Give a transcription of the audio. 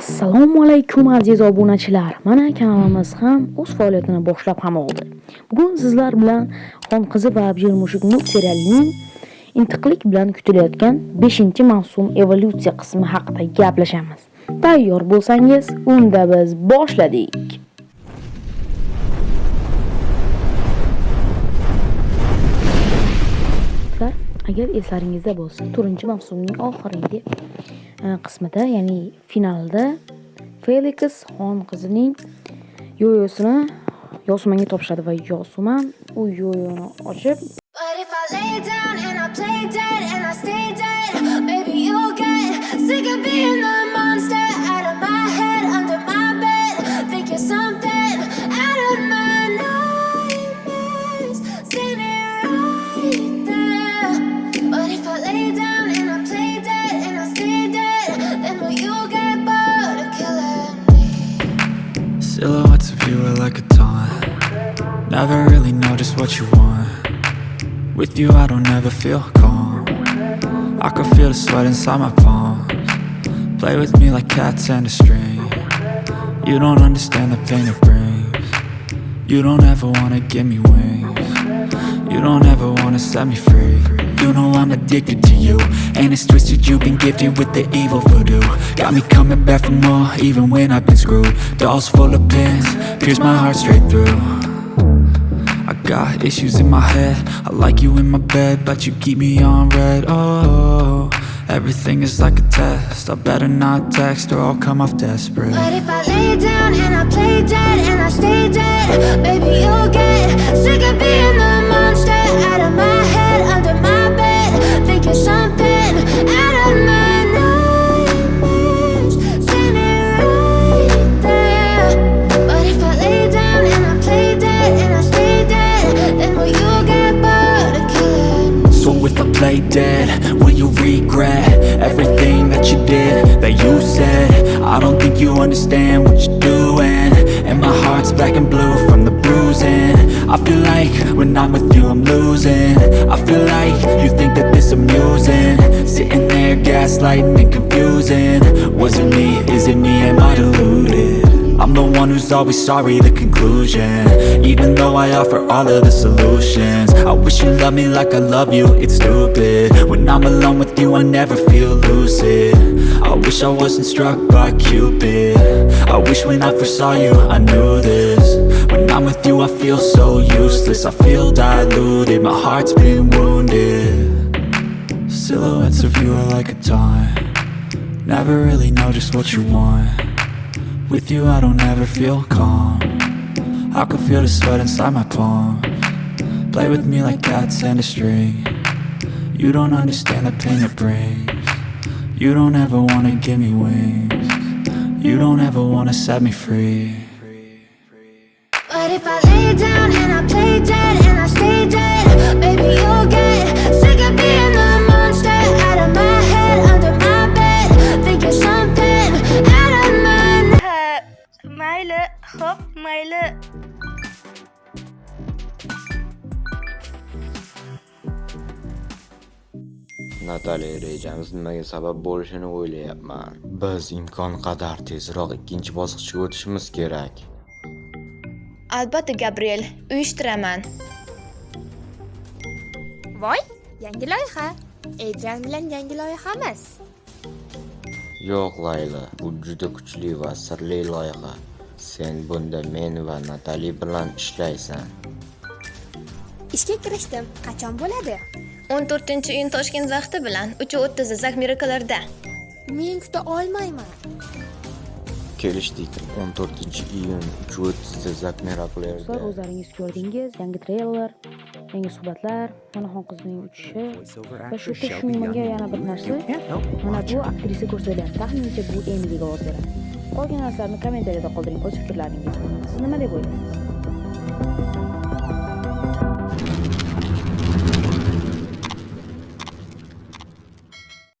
assalomu alaykum aziz obunachilar. Mana kanalimiz ham o'z faoliyatini boshlab ham oldi. Bugun sizlar bilan xon qizi va abjir mushuk serialining intiqlik bilan kutilayotgan 5 mavsum evolyutsiya qismi haqida gaplashamiz. Tayyor bo'lsangiz unda biz boshladik. Agar eslaringizda bo'lsa to'rtinchi mavsumning oxirgi e, qismida ya'ni finalda feliks xon qizining yoyosini yosumanga topshiradi va yosuman u yoyoni ochib Silhouettes of you are like a taunt. Never really know just what you want. With you I don't ever feel calm. I can feel the sweat inside my palms. Play with me like cats and a string. You don't understand the pain it brings. You don't ever wanna give me wings You don't ever wanna set me free. You know I'm addicted to you And it's twisted, you've been gifted with the evil voodoo. Got me coming back for more, even when I've been screwed. Dolls full of pins, pierce my heart straight through. I got issues in my head. I like you in my bed, but you keep me on red. Oh, everything is like a test. I better not text or I'll come off desperate. But if I lay down and I play dead and I stay dead Baby, you'll get sick of being the monster. Out of my Everything that you did, that you said. I don't think you understand what you're doing. And my heart's black and blue from the bruising. I feel like when I'm with you I'm losing. I feel like you think that this amusing. Sitting there gaslighting and confusing. Was it me, always sorry, the conclusion. Even though I offer all of the solutions I wish you loved me like I love you, it's stupid. When I'm alone with you I never feel lucid. I wish I wasn't struck by Cupid. I wish when I first saw you I knew this. When I'm with you I feel so useless I feel diluted, my heart's been wounded. Silhouettes of you are like a taunt. Never really know just what you want With you I don't ever feel calm. I can feel the sweat inside my palm. Play with me like cats and a string. You don't understand the pain it brings. You don't ever wanna give me wings. You don't ever wanna set me free. But if I lay down and I play dead and I stay dead hop, mayli Natali rejamiz nimaga sabab bo'lishini o'ylayapman. Biz imkon qadar tezroq ikkinchi bosqichga o'tishimiz kerak. Albatta, Gabriel, uyushtiraman. Voy, yangi loyiha. Adrian bilan yangi loyihamiz. Yo'q, Layla, bu juda kuchli va sirli loyiha. Sen bunda men va Natali bilan ishlaysan. Ishga kirishdim. Qachon bo'ladi? 14 iyun Toshkent vaqti bilan 3:30 Zak Mirakllarda. Men kuta olmayman. Kelishdik. 14 iyun 3:30 Zak Miraklerda. Sizlar o'zlaringiz ko'rdingiz, yangi treyler, yangi suhbatlar, mana xonqizning uchishi va shu yerda tushunmagan yana bir narsa. Mana bu aktrisa ko'rsatilyapti. Taxminimcha bu Emiga ovoz beradi. Qolgan narsalarni kommentariyada qoldiring o'z fikrlaringizni. Siz nima deb o'ylaysiz?